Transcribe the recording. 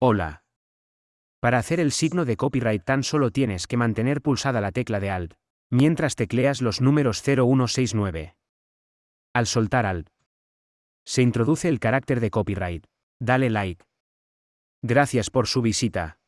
Hola. Para hacer el signo de copyright tan solo tienes que mantener pulsada la tecla de Alt, mientras tecleas los números 0169. Al soltar Alt, se introduce el carácter de copyright. Dale like. Gracias por su visita.